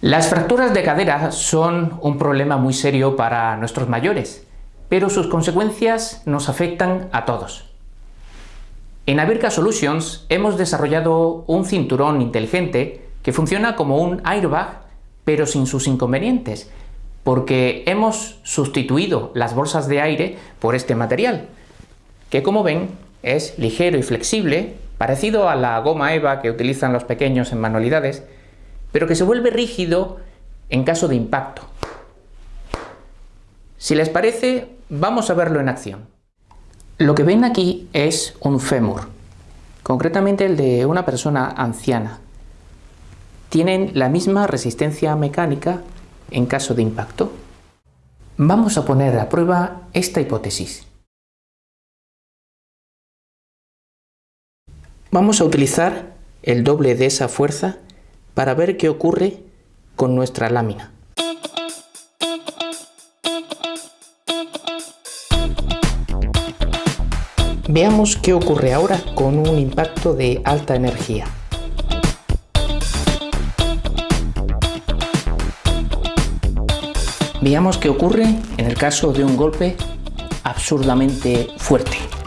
Las fracturas de cadera son un problema muy serio para nuestros mayores, pero sus consecuencias nos afectan a todos. En Avirka Solutions hemos desarrollado un cinturón inteligente que funciona como un airbag, pero sin sus inconvenientes, porque hemos sustituido las bolsas de aire por este material, que como ven es ligero y flexible, parecido a la goma EVA que utilizan los pequeños en manualidades, pero que se vuelve rígido en caso de impacto. Si les parece, vamos a verlo en acción. Lo que ven aquí es un fémur, concretamente el de una persona anciana. Tienen la misma resistencia mecánica en caso de impacto. Vamos a poner a prueba esta hipótesis. Vamos a utilizar el doble de esa fuerza para ver qué ocurre con nuestra lámina. Veamos qué ocurre ahora con un impacto de alta energía. Veamos qué ocurre en el caso de un golpe absurdamente fuerte.